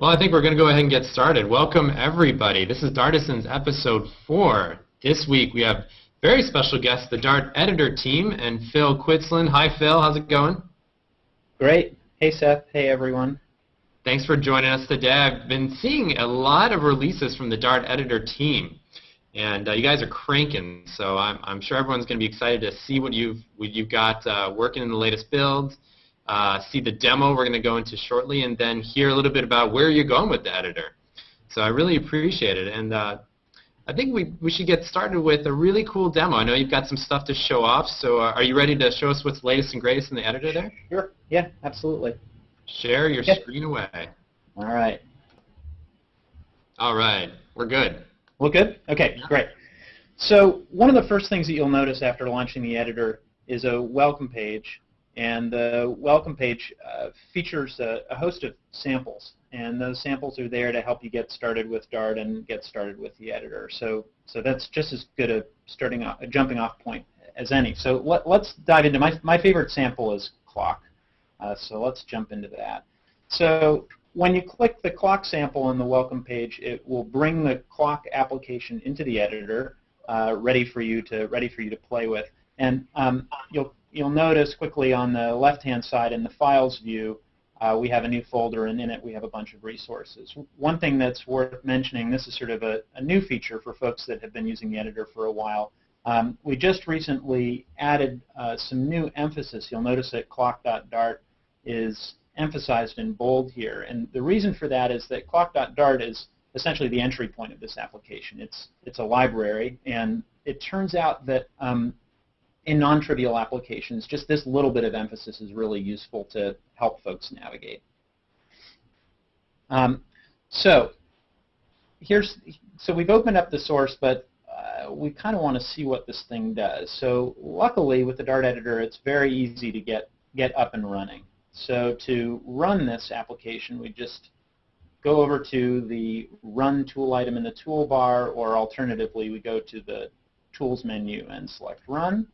Well, I think we're going to go ahead and get started. Welcome, everybody. This is Dartisans episode 4. This week we have very special guests, the Dart editor team, and Phil Quitslund. Hi, Phil. How's it going? Great. Hey, Seth. Hey, everyone. Thanks for joining us today. I've been seeing a lot of releases from the Dart editor team, and uh, you guys are cranking. So I'm, I'm sure everyone's going to be excited to see what you've what you've got uh, working in the latest builds uh, see the demo we're going to go into shortly, and then hear a little bit about where you're going with the editor. So I really appreciate it, and uh, I think we, we should get started with a really cool demo. I know you've got some stuff to show off, so uh, are you ready to show us what's latest and greatest in the editor there? Sure. Yeah, absolutely. Share your Yeah. screen away. All right. All right, we're good. Well, good? Okay, great. So one of the first things that you'll notice after launching the editor is a welcome page. And the welcome page uh, features a, a host of samples. And those samples are there to help you get started with Dart and get started with the editor. So, so that's just as good a starting off, a jumping off point as any. So let, let's dive into my, my favorite sample is clock. Uh, so let's jump into that. So when you click the clock sample on the welcome page, it will bring the clock application into the editor, uh, ready for you to ready for you to play with. And um, you'll you'll notice quickly on the left-hand side in the files view, uh, we have a new folder, and in it we have a bunch of resources. One thing that's worth mentioning, this is sort of a, a new feature for folks that have been using the editor for a while. Um, we just recently added uh, some new emphasis. You'll notice that clock.dart is emphasized in bold here. And the reason for that is that clock.dart is essentially the entry point of this application. It's, it's a library, and it turns out that um, in non-trivial applications, just this little bit of emphasis is really useful to help folks navigate. Um, so here's so we've opened up the source, but uh, we kind of want to see what this thing does. So luckily, with the Dart editor, it's very easy to get get up and running. So to run this application, we just go over to the Run tool item in the toolbar, or alternatively, we go to the Tools menu and select Run.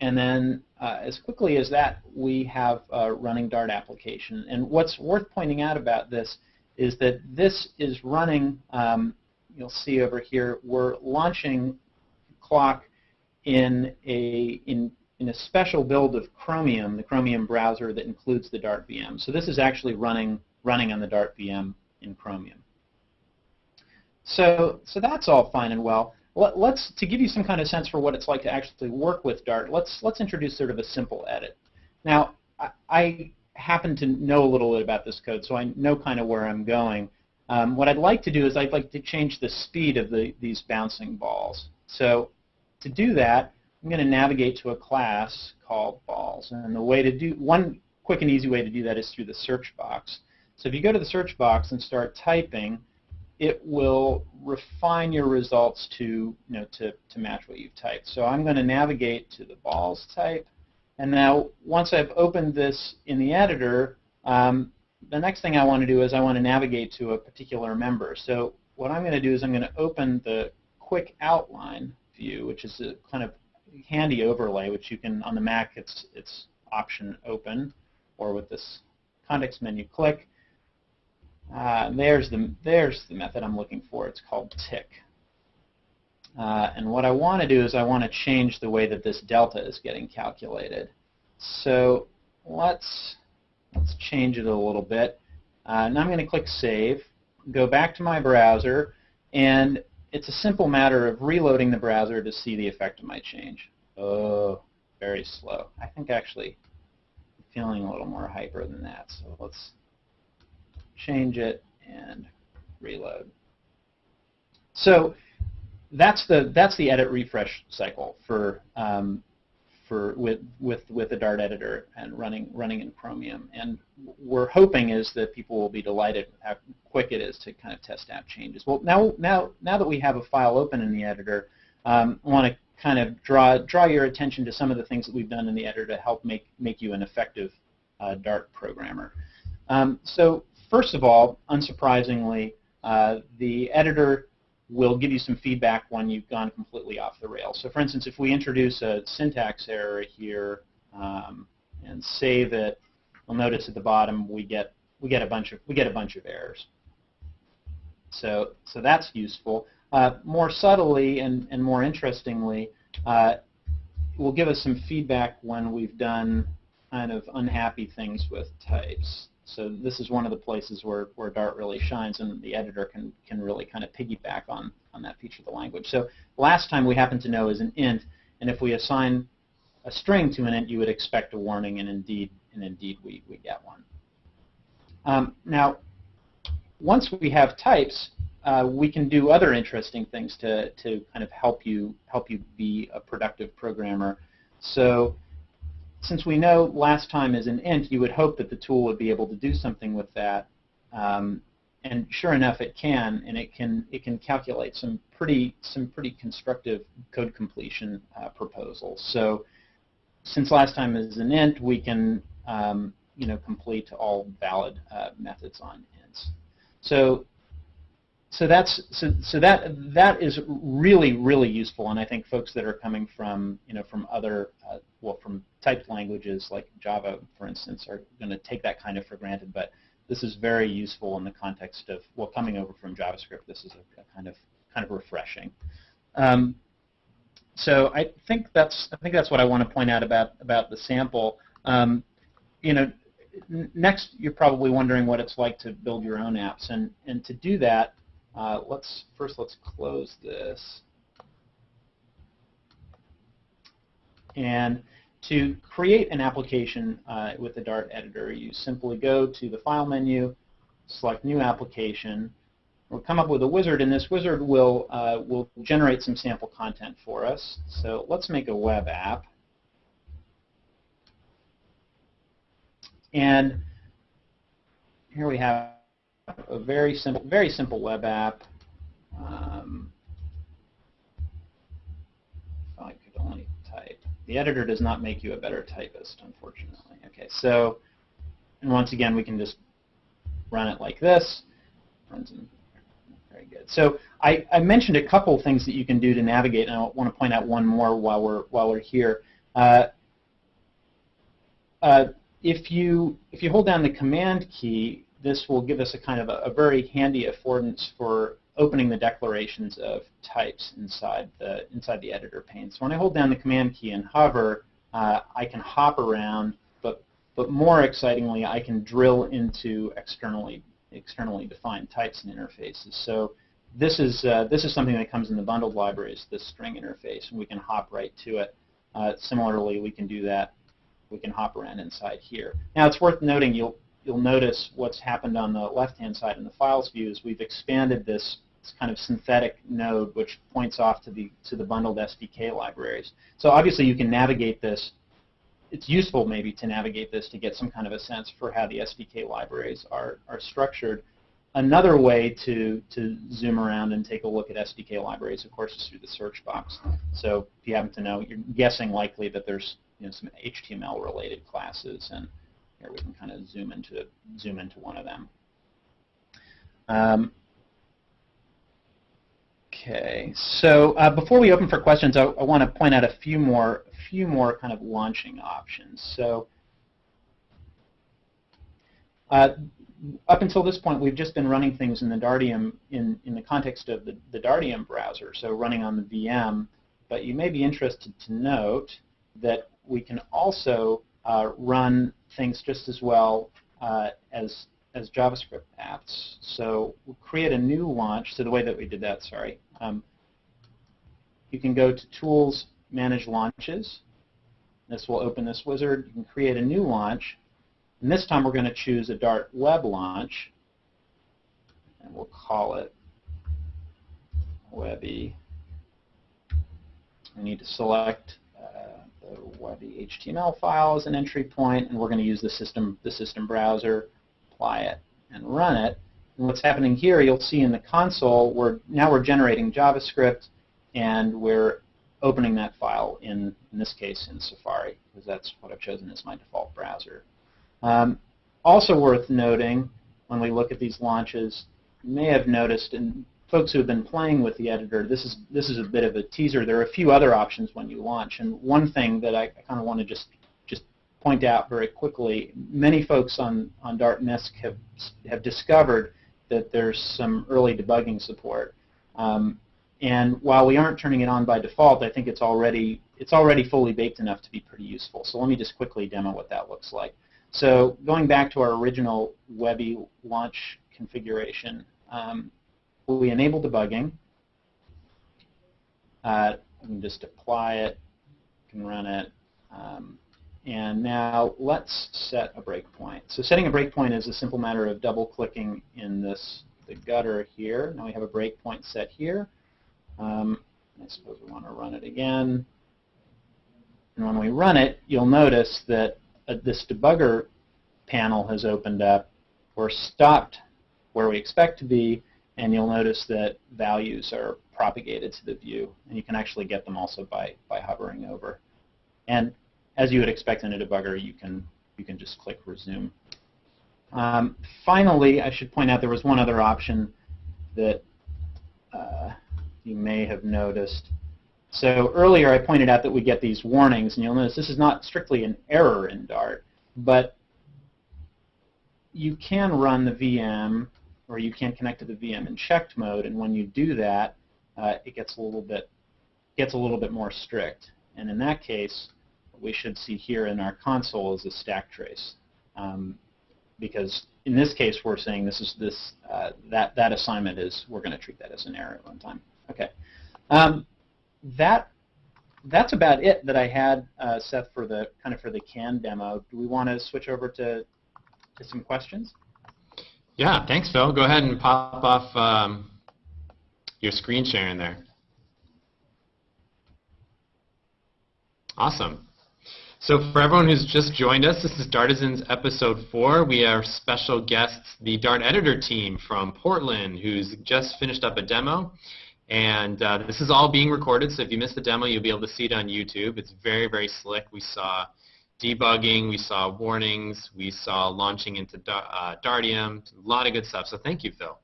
And then uh, as quickly as that, we have a running Dart application. And what's worth pointing out about this is that this is running, um, you'll see over here, we're launching Clock in a, in, in a special build of Chromium, the Chromium browser that includes the Dart VM. So this is actually running, running on the Dart VM in Chromium. So, so that's all fine and well let, us to give you some kind of sense for what it's like to actually work with Dart, let's let's introduce sort of a simple edit. Now, I, I happen to know a little bit about this code, so I know kind of where I'm going. Um, what I'd like to do is I'd like to change the speed of the, these bouncing balls. So to do that, I'm going to navigate to a class called balls. And the way to do one quick and easy way to do that is through the search box. So if you go to the search box and start typing, it will refine your results to, you know, to, to match what you've typed. So I'm going to navigate to the balls type. And now once I've opened this in the editor, um, the next thing I want to do is I want to navigate to a particular member. So what I'm going to do is I'm going to open the quick outline view, which is a kind of handy overlay, which you can, on the Mac, it's, it's option open, or with this context menu click. Uh, there's the there's the method I'm looking for. It's called tick. Uh, and what I want to do is I want to change the way that this delta is getting calculated. So let's let's change it a little bit. Uh, now I'm going to click Save, go back to my browser, and it's a simple matter of reloading the browser to see the effect of my change. Oh, very slow. I think actually feeling a little more hyper than that. So let's change it, and reload. So that's the that's the edit refresh cycle for um, for with with with the Dart editor and running running in Chromium. And we're hoping is that people will be delighted how quick it is to kind of test out changes. Well, now now now that we have a file open in the editor, um, I want to kind of draw draw your attention to some of the things that we've done in the editor to help make make you an effective uh, Dart programmer. Um, so First of all, unsurprisingly, uh, the editor will give you some feedback when you've gone completely off the rails. So for instance, if we introduce a syntax error here um, and save it, you'll notice at the bottom we get we get a bunch of we get a bunch of errors. So so that's useful. Uh, more subtly and, and more interestingly, uh, will give us some feedback when we've done kind of unhappy things with types. So this is one of the places where, where Dart really shines and the editor can, can really kind of piggyback on, on that feature of the language. So last time we happen to know is an int, and if we assign a string to an int, you would expect a warning, and indeed, and indeed we, we get one. Um, now, once we have types, uh, we can do other interesting things to, to kind of help you help you be a productive programmer. So since we know last time is an int, you would hope that the tool would be able to do something with that. Um, and sure enough, it can, and it can it can calculate some pretty some pretty constructive code completion uh, proposals. So since last time is an int, we can um, you know complete all valid uh, methods on ints. So so that's so, so that that is really really useful, and I think folks that are coming from you know from other uh, well from typed languages like Java, for instance, are going to take that kind of for granted. But this is very useful in the context of well coming over from JavaScript. This is a, a kind of kind of refreshing. Um, so I think that's I think that's what I want to point out about about the sample. Um, you know, next you're probably wondering what it's like to build your own apps, and and to do that, uh, let's first let's close this. And to create an application uh, with the Dart editor, you simply go to the File menu, select New Application. We'll come up with a wizard, and this wizard will, uh, will generate some sample content for us. So let's make a web app. And here we have a very simple, very simple web app. Um, I could only type. The editor does not make you a better typist, unfortunately. Okay, so, and once again, we can just run it like this. Runs in very good. So I, I, mentioned a couple things that you can do to navigate, and I want to point out one more while we're while we're here. Uh, uh, if you if you hold down the command key, this will give us a kind of a, a, very handy affordance for opening the declarations of types inside the inside the editor pane. So when I hold down the command key and hover, uh, I can hop around, but but more excitingly, I can drill into externally externally defined types and interfaces. So this is uh, this is something that comes in the bundled libraries, this string interface, and we can hop right to it. Uh, similarly, we can do that. We can hop around inside here. Now, it's worth noting you'll you'll notice what's happened on the left-hand side in the files view is we've expanded this, this, kind of synthetic node which points off to the to the bundled SDK libraries. So obviously you can navigate this. It's useful maybe to navigate this to get some kind of a sense for how the SDK libraries are, are structured. Another way to, to zoom around and take a look at SDK libraries, of course, is through the search box. So if you happen to know, you're guessing likely that there's you know, some HTML-related classes and here we can kind of zoom into zoom into one of them. Um, okay, so uh, before we open for questions, I, I want to point out a few more few more kind of launching options. So uh, up until this point, we've just been running things in the Dartium in, in the context of the, the Dartium browser, so running on the VM. But you may be interested to note that we can also uh, run things just as well uh, as as JavaScript apps. So we'll create a new launch. So the way that we did that, sorry, um, you can go to Tools, Manage Launches. This will open this wizard. You can create a new launch. And this time we're going to choose a Dart web launch. And we'll call it Webby. We need to select the HTML file as an entry point, and we're going to use the system, the system browser, apply it, and run it. And what's happening here, you'll see in the console, we're now we're generating JavaScript, and we're opening that file in, in this case, in Safari, because that's what I've chosen as my default browser. Um, also worth noting, when we look at these launches, you may have noticed, and folks who have been playing with the editor, this is this is a bit of a teaser. There are a few other options when you launch, and one thing that I, I kind of want to just just point out very quickly, many folks on, on Dart misc have, have discovered that there's some early debugging support. Um, and while we aren't turning it on by default, I think it's already, it's already fully baked enough to be pretty useful. So let me just quickly demo what that looks like. So going back to our original Webby launch configuration, um, we enable debugging. Uh, can just apply it, can run it. Um, and now let's set a breakpoint. So setting a breakpoint is a simple matter of double-clicking in this the gutter here. Now we have a breakpoint set here. Um, I suppose we want to run it again. And when we run it, you'll notice that uh, this debugger panel has opened up. We're stopped where we expect to be, and you'll notice that values are propagated to the view, and you can actually get them also by, by hovering over. And as you would expect in a debugger, you can, you can just click resume. Um, finally, I should point out there was one other option that uh, you may have noticed. So earlier I pointed out that we get these warnings, and you'll notice this is not strictly an error in Dart, but you can run the VM or you can connect to the VM in checked mode, and when you do that, uh, it gets a little bit gets a little bit more strict. And in that case, what we should see here in our console is a stack trace, um, because in this case we're saying this is this uh, that that assignment is we're going to treat that as an error at one time. Okay, um, that that's about it that I had, uh, Seth, for the kind of for the CAN demo. Do we want to switch over to to some questions? Yeah, thanks, Phil. Go ahead and pop off um, your screen sharing there. Awesome. So for everyone who's just joined us, this is Dartisans episode 4. We have special guests, the Dart editor team from Portland, who's just finished up a demo. And uh, this is all being recorded, so if you missed the demo, you'll be able to see it on YouTube. It's very, very slick. We saw debugging, we saw warnings, we saw launching into uh, Dartium, a lot of good stuff. So thank you, Phil.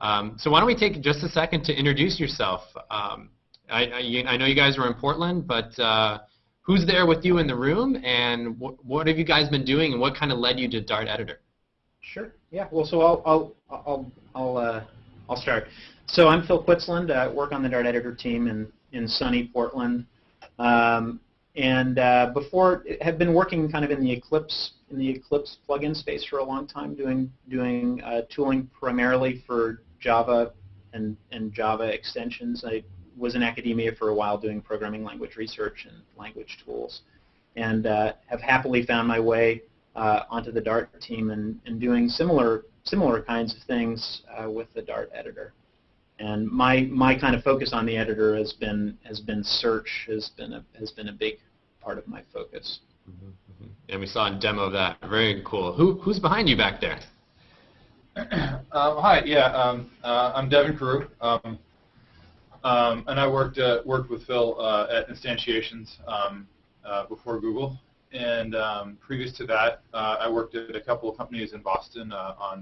Um, so why don't we take just a second to introduce yourself. Um, I, I, I, know you guys are in Portland, but uh, who's there with you in the room, and wh what have you guys been doing, and what kind of led you to Dart Editor? Sure. Yeah. Well, so I'll I'll I'll I'll, uh, I'll start. So I'm Phil Quitslund. I work on the Dart Editor team in in sunny Portland. Um, and uh, before have been working kind of in the Eclipse in the Eclipse plugin space for a long time, doing doing uh, tooling primarily for Java and and Java extensions. I was in academia for a while doing programming language research and language tools, and uh, have happily found my way uh, onto the Dart team and, and doing similar similar kinds of things uh, with the Dart editor. And my my kind of focus on the editor has been has been search has been a has been a big part of my focus. Mm -hmm, And we saw a demo of that. Very cool. Who who's behind you back there? Um, hi. Yeah, um, uh, I'm Devon Carew, um, um, and I worked uh, worked with Phil uh, at Instantiations um, uh, before Google. And um, previous to that, uh, I worked at a couple of companies in Boston uh, on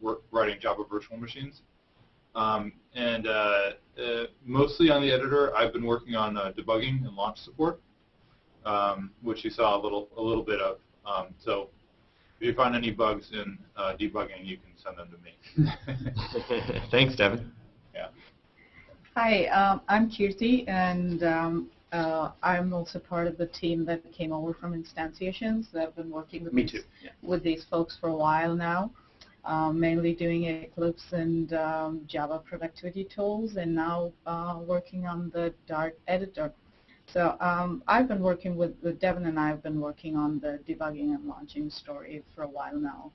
work, writing Java virtual machines. Um, and uh, uh, mostly on the editor, I've been working on uh, debugging and launch support, um, which you saw a little a little bit of. Um, so if you find any bugs in uh, debugging, you can send them to me. Thanks, Devon. Yeah. Hi, um, I'm Kirti, and um, uh, I'm also part of the team that came over from Instantiations. I've been working with, Me these, too. Yeah. with these folks for a while now um, mainly doing Eclipse and um, Java productivity tools, and now uh, working on the Dart editor. So um, I've been working with, with Devon and I have been working on the debugging and launching story for a while now.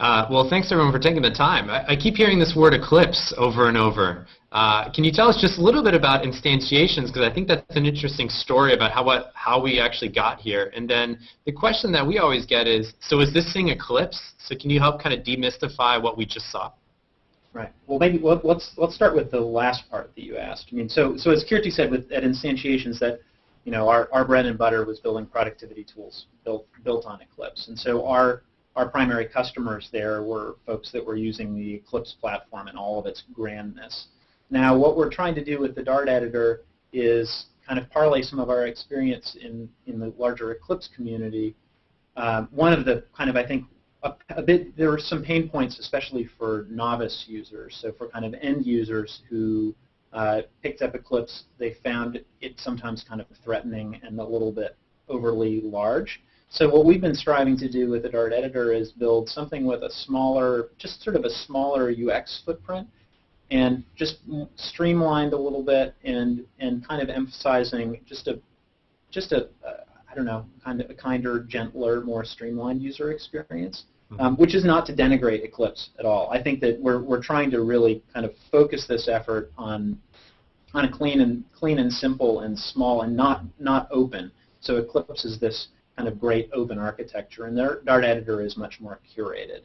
Uh, well, thanks everyone for taking the time. I, I, keep hearing this word eclipse over and over. Uh, can you tell us just a little bit about instantiations? Because I think that's an interesting story about how what, how we actually got here. And then the question that we always get is, so is this thing eclipse? So can you help kind of demystify what we just saw? Right. Well, maybe let's let's start with the last part that you asked. I mean, so so as Kirti said, with at instantiations, that you know our, our bread and butter was building productivity tools built built on Eclipse, and so our our primary customers there were folks that were using the Eclipse platform in all of its grandness. Now, what we're trying to do with the Dart editor is kind of parlay some of our experience in, in the larger Eclipse community, um, one of the kind of, I think, a, a, bit, there were some pain points, especially for novice users. So for kind of end users who uh, picked up Eclipse, they found it sometimes kind of threatening and a little bit overly large. So what we've been striving to do with the Dart editor is build something with a smaller, just sort of a smaller UX footprint and just streamlined a little bit and and kind of emphasizing just a just a uh, I don't know kind of a kinder, gentler, more streamlined user experience, mm-hmm. um, which is not to denigrate Eclipse at all. I think that we're we're trying to really kind of focus this effort on on a clean and clean and simple and small and not not open. So Eclipse is this kind of great open architecture, and their Dart editor is much more curated.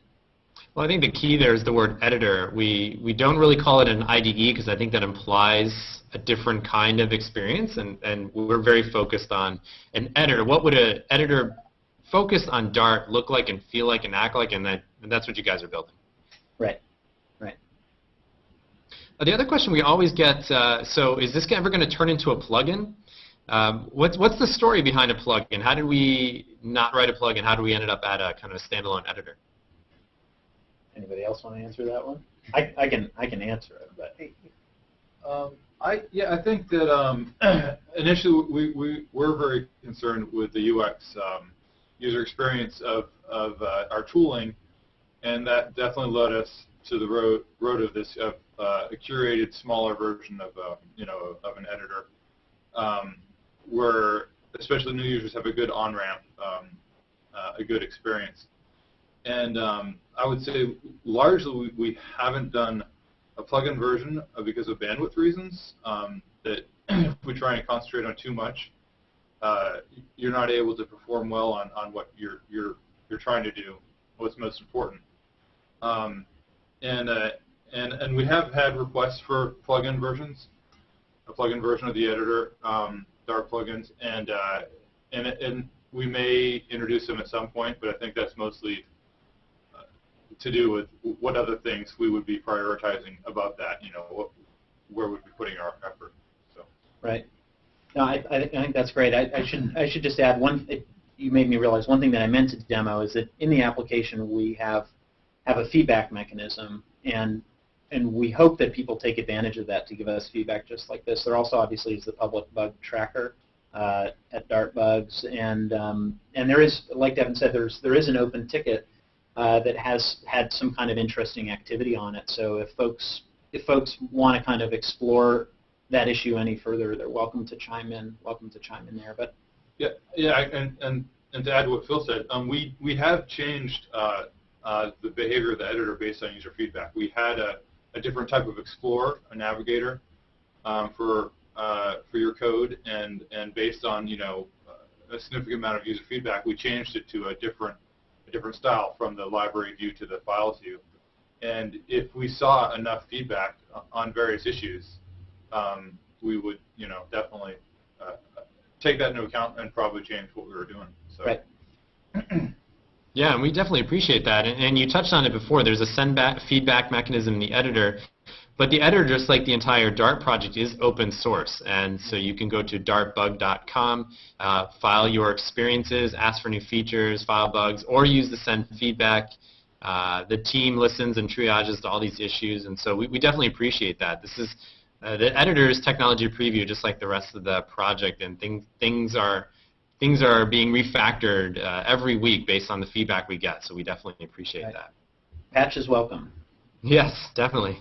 Well, I think the key there is the word editor. We, we don't really call it an IDE because I think that implies a different kind of experience, and, and we're very focused on an editor. What would an editor focused on Dart look like and feel like and act like, and, that, and that's what you guys are building. Right, right. Uh, the other question we always get, uh, so is this ever going to turn into a plugin? Um, what's, what's the story behind a plugin? How did we not write a plugin? How did we ended up at a kind of a standalone editor? Anybody else want to answer that one? I, I can I can answer it, but um, I yeah I think that um, initially we we were very concerned with the UX um, user experience of of uh, our tooling, and that definitely led us to the road road of this of uh, a curated smaller version of uh, you know of an editor, um, where especially new users have a good on ramp, um, uh, a good experience. And um, I would say largely we, we, haven't done a plugin version because of bandwidth reasons. Um, that if we try and concentrate on too much, uh, you're not able to perform well on, on what you're you're you're trying to do, what's most important. Um, and uh, and and we have had requests for plugin versions, a plugin version of the editor, um, Dart plugins, and uh, and and we may introduce them at some point, but I think that's mostly to do with what other things we would be prioritizing above that. You know, what, where would we be putting our effort? So. Right. No, I, I think that's great. I, I should I should just add one. It, you made me realize one thing that I meant to demo is that in the application we have have a feedback mechanism, and and we hope that people take advantage of that to give us feedback just like this. There also obviously is the public bug tracker uh, at Dartbugs, and um, and there is, like Devon said, there's there is an open ticket uh, that has had some kind of interesting activity on it. So if folks if folks want to kind of explore that issue any further, they're welcome to chime in. Welcome to chime in there. But yeah, yeah, and and and to add to what Phil said, um, we we have changed uh, uh, the behavior of the editor based on user feedback. We had a, a different type of explorer, a navigator, um, for uh, for your code, and and based on you know a significant amount of user feedback, we changed it to a different a different style from the library view to the files view. And if we saw enough feedback on various issues, um, we would, you know, definitely uh, take that into account and probably change what we were doing. So. Right. yeah, and we definitely appreciate that. And, and, you touched on it before. There's a send back feedback mechanism in the editor. But the editor, just like the entire Dart project, is open source. And so you can go to dartbug.com, uh, file your experiences, ask for new features, file bugs, or use the send feedback. Uh, the team listens and triages to all these issues, and so we, we definitely appreciate that. This is uh, the editor's technology preview, just like the rest of the project, and things things are things are being refactored uh, every week based on the feedback we get. So we definitely appreciate right. that. Patch is welcome. Yes, definitely.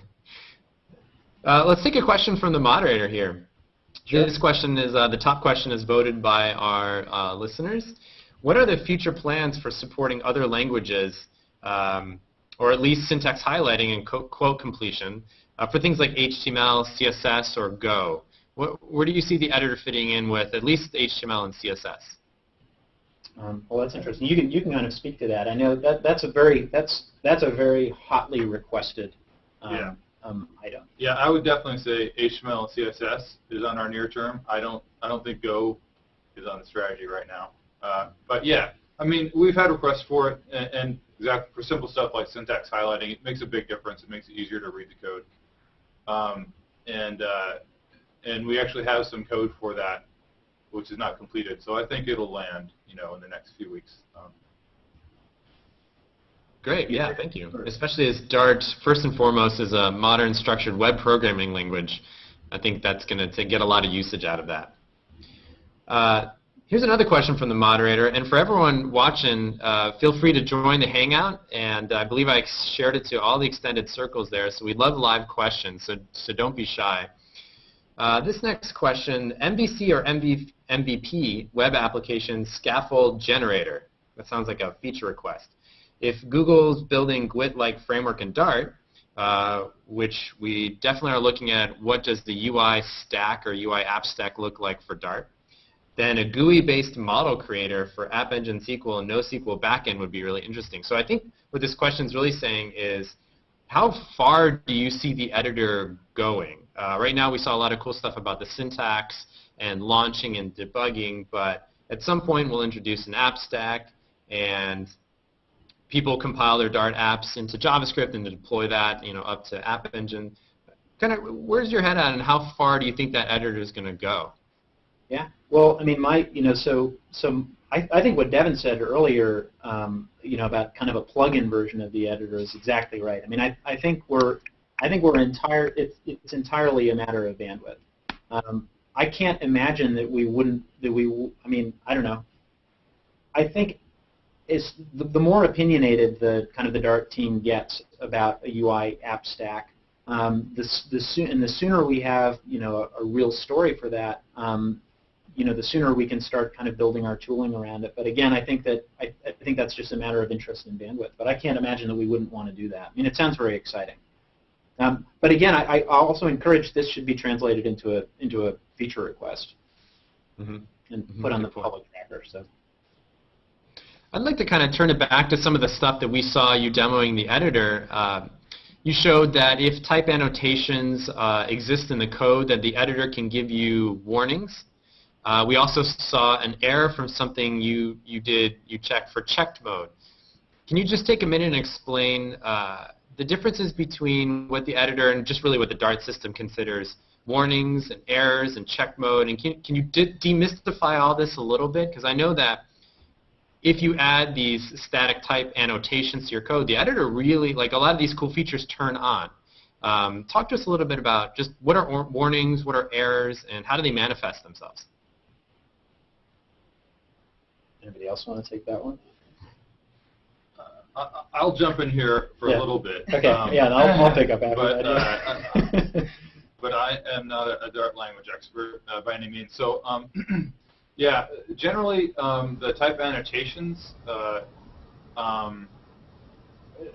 Uh, let's take a question from the moderator here. Sure. This question is uh, the top question is voted by our uh, listeners. What are the future plans for supporting other languages, um, or at least syntax highlighting and code completion, uh, for things like HTML, CSS, or Go? What, where do you see the editor fitting in with at least HTML and CSS? Um, well, that's interesting. You can you can kind of speak to that. I know that that's a very that's that's a very hotly requested um, yeah um, item. Yeah, I would definitely say HTML and CSS is on our near term. I don't I don't think Go is on the strategy right now. Uh, but yeah, I mean we've had requests for it, and, and exactly for simple stuff like syntax highlighting, it makes a big difference. It makes it easier to read the code, um, and uh, and we actually have some code for that which is not completed. So I think it'll land, you know, in the next few weeks. Um, Great, yeah, thank you. Especially as Dart, first and foremost, is a modern structured web programming language. I think that's going to get a lot of usage out of that. Uh, here's another question from the moderator, and for everyone watching, uh, feel free to join the Hangout, and I believe I shared it to all the extended circles there, so we'd love live questions, so, so don't be shy. Uh, this next question, MVC or MV, MVP, Web Application Scaffold Generator. That sounds like a feature request if Google's building GWT-like framework in Dart, uh, which we definitely are looking at what does the UI stack or UI app stack look like for Dart, then a GUI-based model creator for App Engine SQL and NoSQL backend would be really interesting. So I think what this question is really saying is, how far do you see the editor going? Uh, right now we saw a lot of cool stuff about the syntax and launching and debugging, but at some point we'll introduce an app stack and people compile their Dart apps into JavaScript and deploy that, you know, up to App Engine. Kind of, where's your head at, and how far do you think that editor is going to go? Yeah. Well, I mean, my, you know, so so I, I think what Devon said earlier, um, you know, about kind of a plug-in version of the editor is exactly right. I mean, I, I think we're I think we're entire it's it's entirely a matter of bandwidth. Um, I can't imagine that we wouldn't that we I mean I don't know. I think it's the, the, more opinionated the kind of the Dart team gets about a UI app stack, um, the, the soon, and the sooner we have you know a, a real story for that, um, you know the sooner we can start kind of building our tooling around it. But again, I think that I, I think that's just a matter of interest and bandwidth. But I can't imagine that we wouldn't want to do that. I mean, it sounds very exciting. Um, but again, I, I also encourage this should be translated into a into a feature request mm -hmm. and mm -hmm. put on the public tracker. So. I'd like to kind of turn it back to some of the stuff that we saw you demoing the editor. Uh, you showed that if type annotations uh, exist in the code, that the editor can give you warnings. Uh, we also saw an error from something you, you did, you checked for checked mode. Can you just take a minute and explain uh, the differences between what the editor and just really what the Dart system considers warnings and errors and check mode? And can, can you de demystify all this a little bit? Because I know that if you add these static type annotations to your code, the editor really, like a lot of these cool features turn on. Um, talk to us a little bit about just what are warnings, what are errors, and how do they manifest themselves? Anybody else want to take that one? Uh, I'll jump in here for yeah. a little bit. Okay, um, yeah, I'll, I'll pick up after but, that. Uh, but I am not a, a Dart language expert uh, by any means. So um, Yeah, generally um, the type annotations, uh, um,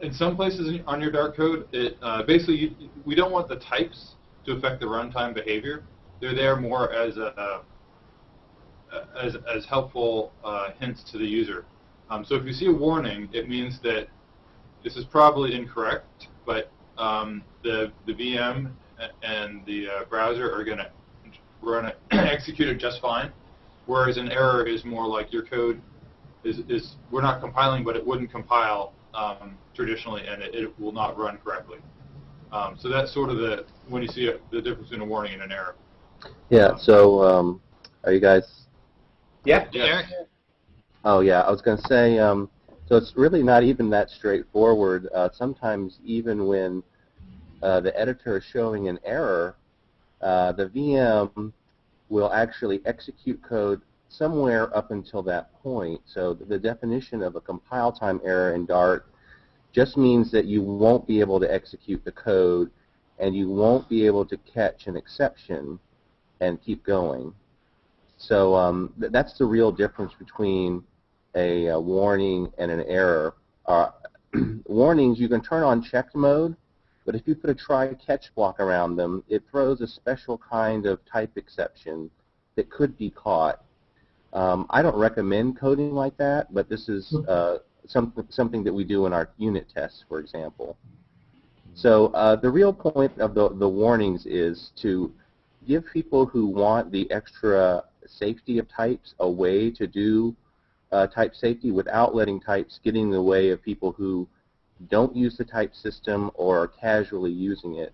in some places on your Dart code, it uh, basically you, we don't want the types to affect the runtime behavior. They're there more as a, as, as helpful uh, hints to the user. Um, so if you see a warning, it means that this is probably incorrect, but um, the the VM and the uh, browser are going to run it, execute it just fine. Whereas an error is more like your code is, is we're not compiling, but it wouldn't compile um, traditionally, and it, it, will not run correctly. Um, so that's sort of the when you see a, the difference between a warning and an error. Yeah. So um, are you guys? Yeah. Yeah. Oh yeah. I was going to say. Um, so it's really not even that straightforward. Uh, sometimes even when uh, the editor is showing an error, uh, the VM will actually execute code somewhere up until that point. So the definition of a compile time error in Dart just means that you won't be able to execute the code and you won't be able to catch an exception and keep going. So um, th that's the real difference between a, a warning and an error. Uh, warnings, you can turn on checked mode, but if you put a try-catch block around them, it throws a special kind of type exception that could be caught. Um, I don't recommend coding like that, but this is hmm. uh, some, something that we do in our unit tests, for example. So uh, the real point of the, the warnings is to give people who want the extra safety of types a way to do uh, type safety without letting types get in the way of people who don't use the type system or are casually using it.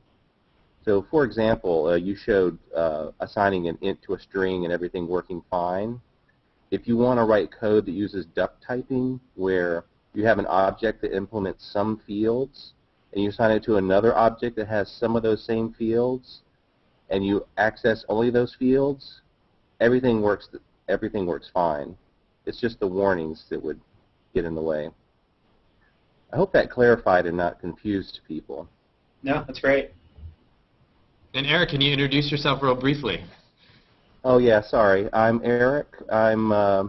So for example, uh, you showed uh, assigning an int to a string and everything working fine. If you want to write code that uses duck typing, where you have an object that implements some fields, and you assign it to another object that has some of those same fields, and you access only those fields, everything works. Everything works fine. It's just the warnings that would get in the way. I hope that clarified and not confused people. No, that's great. And Eric, can you introduce yourself real briefly? Oh yeah, sorry. I'm Eric. I'm uh,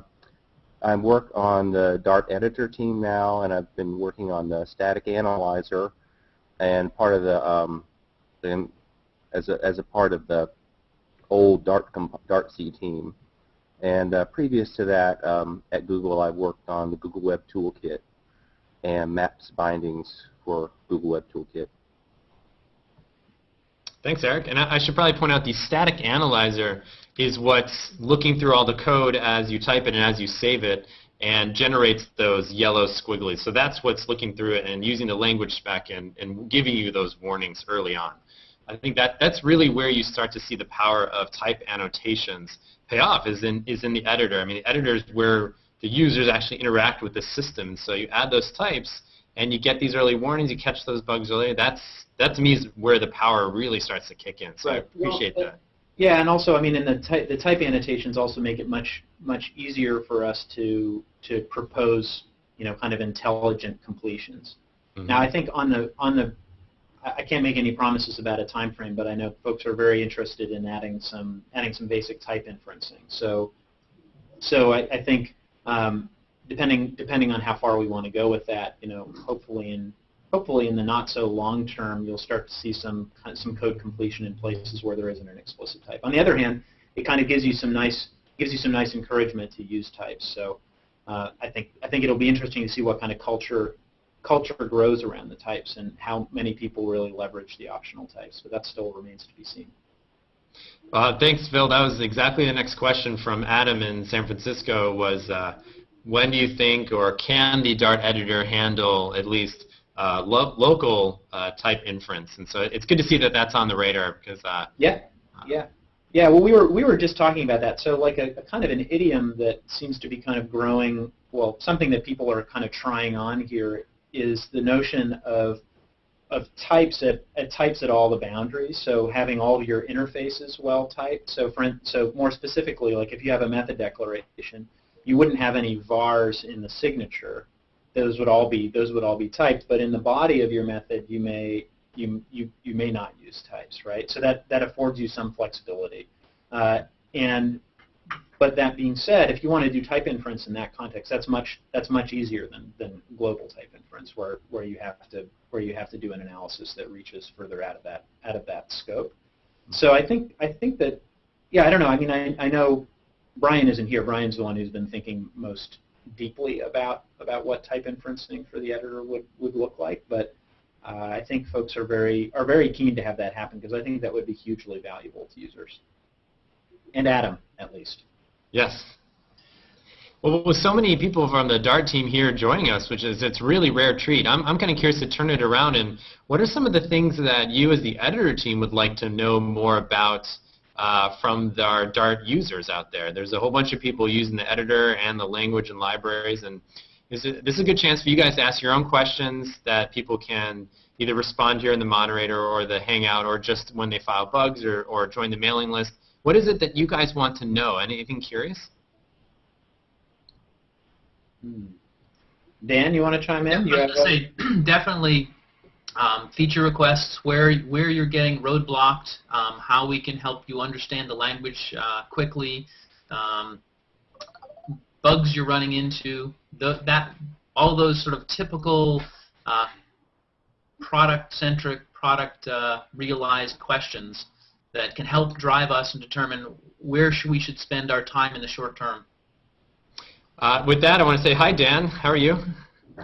I work on the Dart editor team now, and I've been working on the static analyzer, and part of the um, as a as a part of the old Dart Dartc team. And uh, previous to that, um, at Google, I worked on the Google Web Toolkit and maps bindings for Google Web Toolkit. Thanks, Eric. And I, should probably point out the static analyzer is what's looking through all the code as you type it and as you save it and generates those yellow squigglies. So that's what's looking through it and using the language spec and, and giving you those warnings early on. I think that that's really where you start to see the power of type annotations pay off is in is in the editor. I mean, the editor is where the users actually interact with the system. So you add those types, and you get these early warnings. You catch those bugs early. That's that to me is where the power really starts to kick in. So right. I appreciate well, that. Yeah, and also, I mean, in the type, the type annotations also make it much much easier for us to to propose, you know, kind of intelligent completions. Mm-hmm. Now, I think on the on the I can't make any promises about a time frame, but I know folks are very interested in adding some adding some basic type inferencing. So, so I, I think um, depending depending on how far we want to go with that, you know, hopefully in hopefully in the not so long term, you'll start to see some some code completion in places where there isn't an explicit type. On the other hand, it kind of gives you some nice gives you some nice encouragement to use types. So uh, I think I think it'll be interesting to see what kind of culture culture grows around the types and how many people really leverage the optional types. But that still remains to be seen. Uh, thanks, Phil. That was exactly the next question from Adam in San Francisco was uh, when do you think or can the Dart editor handle at least uh, lo local uh, type inference? And so it's good to see that that's on the radar because uh, yeah, yeah. Yeah, well, we were we were just talking about that. So, like a, a, kind of an idiom that seems to be kind of growing. Well, something that people are kind of trying on here is the notion of of types at, at types at all the boundaries. So having all your interfaces well typed. So for so more specifically, like if you have a method declaration, you wouldn't have any vars in the signature. Those would all be those would all be typed. But in the body of your method, you may you you you may not use types, right? So that that affords you some flexibility. Uh, and but that being said, if you want to do type inference in that context, that's much that's much easier than, than global type inference, where, where you have to where you have to do an analysis that reaches further out of that out of that scope. So I think I think that yeah I don't know I mean I, I know Brian isn't here. Brian's the one who's been thinking most deeply about about what type inferencing for the editor would, would look like, but uh, I think folks are very are very keen to have that happen because I think that would be hugely valuable to users and Adam at least. Yes. Well, with so many people from the Dart team here joining us, which is it's really rare treat, I'm, I'm kind of curious to turn it around and what are some of the things that you as the editor team would like to know more about uh, from the, our Dart users out there? There's a whole bunch of people using the editor and the language and libraries, and this is, this is a good chance for you guys to ask your own questions that people can either respond here in the moderator or the Hangout or just when they file bugs or, or join the mailing list. What is it that you guys want to know? Anything curious? Hmm. Dan, you want to chime in? Yeah, say definitely um, feature requests, where where you're getting roadblocked, um, how we can help you understand the language uh, quickly, um, bugs you're running into, the, that all those sort of typical uh, product-centric, product-realized uh, questions that can help drive us and determine where should we should spend our time in the short term. Uh, with that, I want to say hi, Dan. How are you?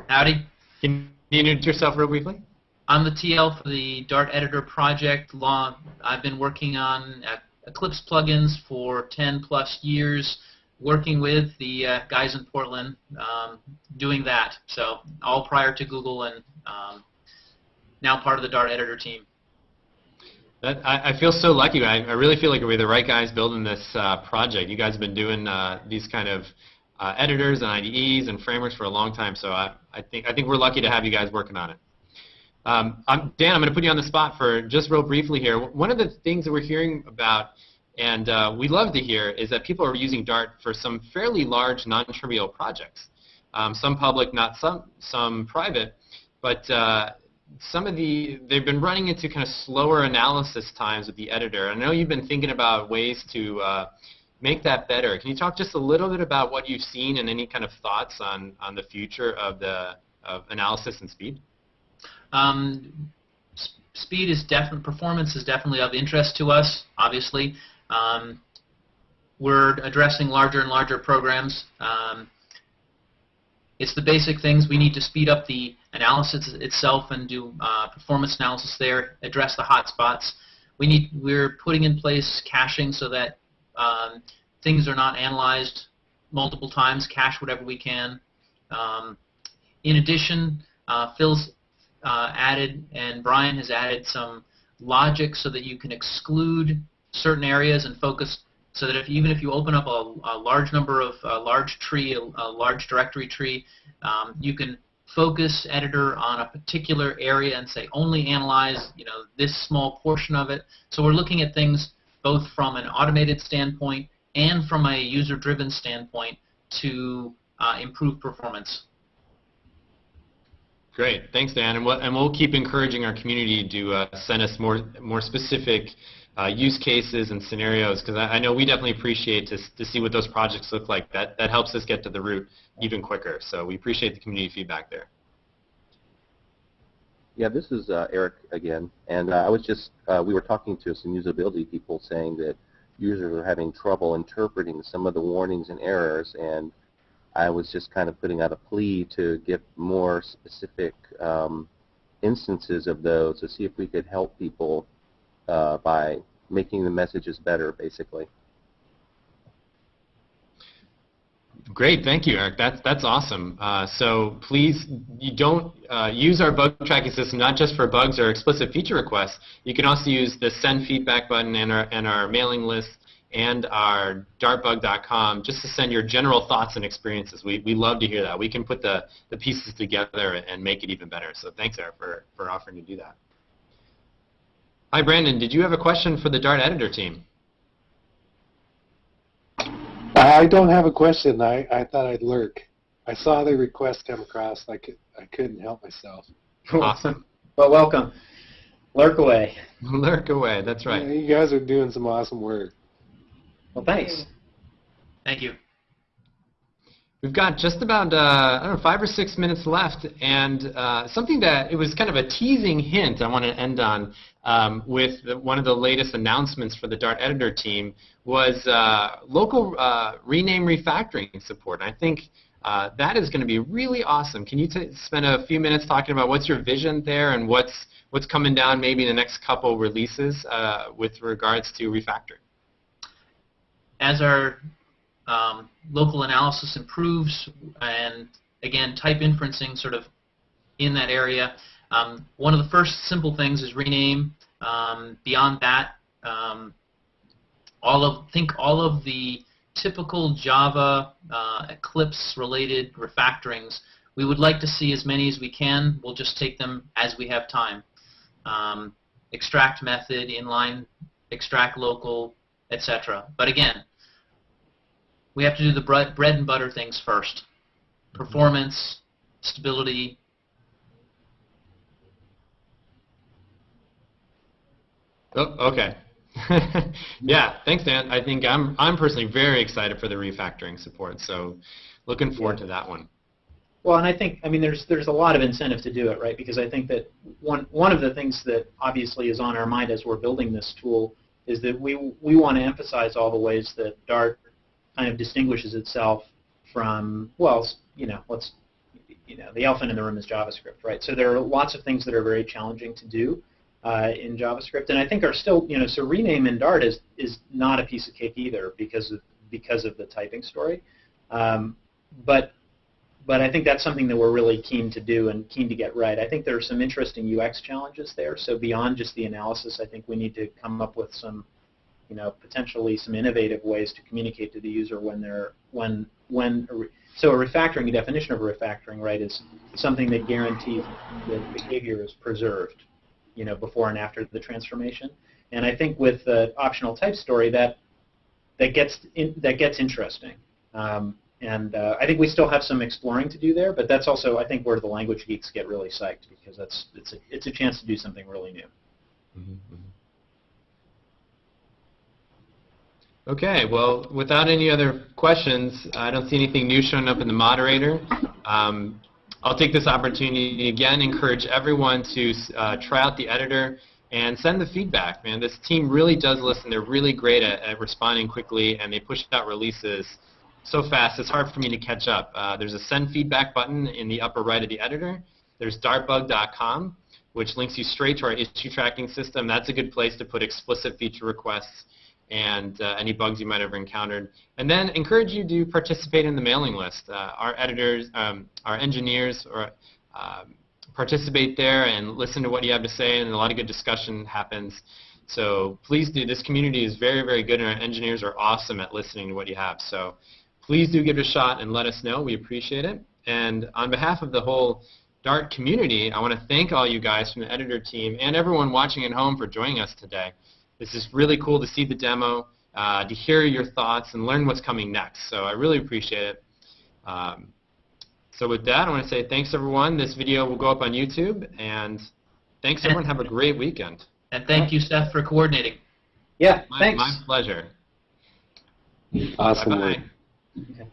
Howdy. Can you introduce yourself real briefly? I'm the TL for the Dart Editor project. Long, I've been working on Eclipse plugins for 10 plus years, working with the uh, guys in Portland um, doing that. So all prior to Google and um, now part of the Dart Editor team. That, I, I feel so lucky. I, I really feel like we're the right guys building this uh, project. You guys have been doing uh, these kind of uh, editors and IDEs and frameworks for a long time, so I, I think I think we're lucky to have you guys working on it. Um, I'm, Dan, I'm going to put you on the spot for just real briefly here. One of the things that we're hearing about, and uh, we love to hear, is that people are using Dart for some fairly large, non-trivial projects. Um, some public, not some some private, but uh, some of the they've been running into kind of slower analysis times with the editor. I know you've been thinking about ways to uh, make that better. Can you talk just a little bit about what you've seen and any kind of thoughts on on the future of the of analysis and speed? Um, speed is definitely performance is definitely of interest to us. Obviously, um, we're addressing larger and larger programs. Um, it's the basic things. We need to speed up the analysis itself and do uh, performance analysis there, address the hot spots. We need, we're putting in place caching so that um, things are not analyzed multiple times, cache whatever we can. Um, in addition, uh, Phil's uh, added and Brian has added some logic so that you can exclude certain areas and focus so that if even if you open up a, a large number of a large tree, a, a large directory tree, um, you can focus editor on a particular area and say only analyze you know this small portion of it. So we're looking at things both from an automated standpoint and from a user-driven standpoint to uh, improve performance. Great, thanks, Dan, and we'll, and we'll keep encouraging our community to uh, send us more more specific uh, use cases and scenarios because I, I, know we definitely appreciate to, to see what those projects look like. That, that helps us get to the root even quicker. So we appreciate the community feedback there. Yeah, this is uh, Eric again, and uh, I was just uh, we were talking to some usability people saying that users are having trouble interpreting some of the warnings and errors, and I was just kind of putting out a plea to get more specific um, instances of those to see if we could help people uh, by making the messages better, basically. Great, thank you, Eric. That's that's awesome. Uh, so please, you don't uh, use our bug tracking system not just for bugs or explicit feature requests. You can also use the send feedback button and our and our mailing list and our dartbug.com just to send your general thoughts and experiences. We we love to hear that. We can put the the pieces together and make it even better. So thanks, Eric, for for offering to do that. Hi, Brandon. Did you have a question for the Dart editor team? I don't have a question. I, I thought I'd lurk. I saw the request come across. I, could, I couldn't help myself. Awesome. Well, welcome. Lurk away. Lurk away. That's right. Yeah, you guys are doing some awesome work. Well, thanks. Thank you. We've got just about, uh, I don't know, five or six minutes left, and uh, something that it was kind of a teasing hint I want to end on um, with the, one of the latest announcements for the Dart editor team was uh, local uh, rename refactoring support. I think uh, that is going to be really awesome. Can you spend a few minutes talking about what's your vision there and what's what's coming down maybe in the next couple releases uh, with regards to refactoring? As our um, local analysis improves, and again, type inferencing sort of in that area. Um, one of the first simple things is rename. Um, beyond that, um, all of think all of the typical Java uh, Eclipse-related refactorings. We would like to see as many as we can. We'll just take them as we have time. Um, extract method, inline, extract local, etc. But again, we have to do the bread, bread and butter things first. Performance, stability. Oh, okay. yeah, thanks, Dan. I think I'm I'm personally very excited for the refactoring support. So, looking forward to that one. Well, and I think I mean there's there's a lot of incentive to do it, right? Because I think that one one of the things that obviously is on our mind as we're building this tool is that we we want to emphasize all the ways that Dart kind of distinguishes itself from, well, you know, let's, you know, the elephant in the room is JavaScript, right? So there are lots of things that are very challenging to do uh, in JavaScript, and I think are still, you know, so rename in Dart is is not a piece of cake either because of because of the typing story, um, but but I think that's something that we're really keen to do and keen to get right. I think there are some interesting UX challenges there. So beyond just the analysis, I think we need to come up with some, you know, potentially some innovative ways to communicate to the user when they're when when. So a refactoring, a definition of a refactoring, right, is something that guarantees that behavior is preserved, you know, before and after the transformation. And I think with the optional type story, that that gets in, that gets interesting. Um, and uh, I think we still have some exploring to do there, but that's also I think where the language geeks get really psyched because that's it's a it's a chance to do something really new. Mhm, mhm. Okay, well, without any other questions, I don't see anything new showing up in the moderator. Um, I'll take this opportunity again encourage everyone to uh, try out the editor and send the feedback. Man, this team really does listen. They're really great at, at responding quickly, and they push out releases so fast it's hard for me to catch up. Uh, there's a send feedback button in the upper right of the editor. There's dartbug.com, which links you straight to our issue tracking system. That's a good place to put explicit feature requests and uh, any bugs you might have encountered. And then encourage you to participate in the mailing list. Uh, our editors, um, our engineers, or um, participate there and listen to what you have to say, and a lot of good discussion happens. So please do. This community is very, very good, and our engineers are awesome at listening to what you have. So please do give it a shot and let us know. We appreciate it. And on behalf of the whole Dart community, I want to thank all you guys from the editor team and everyone watching at home for joining us today. This is really cool to see the demo, uh, to hear your thoughts, and learn what's coming next. So I really appreciate it. Um, so with that, I want to say thanks, everyone. This video will go up on YouTube, and thanks, everyone. Have a great weekend. And thank you, Seth, for coordinating. Yeah, My, thanks. my pleasure. Awesome Bye-bye. Okay.